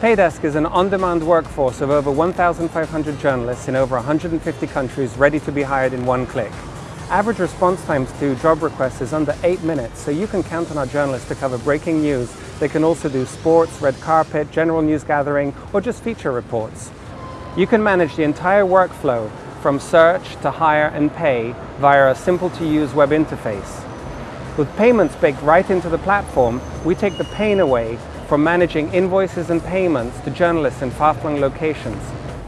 Paydesk is an on-demand workforce of over 1,500 journalists in over 150 countries ready to be hired in one click. Average response times to job requests is under 8 minutes, so you can count on our journalists to cover breaking news. They can also do sports, red carpet, general news gathering, or just feature reports. You can manage the entire workflow from search to hire and pay via a simple-to-use web interface. With payments baked right into the platform, we take the pain away from managing invoices and payments to journalists in far-flung locations.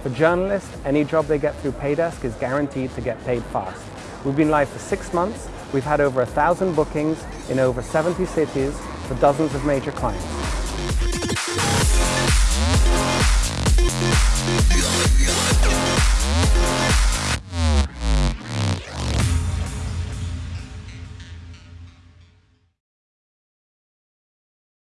For journalists, any job they get through Paydesk is guaranteed to get paid fast. We've been live for six months. We've had over a thousand bookings in over 70 cities for dozens of major clients.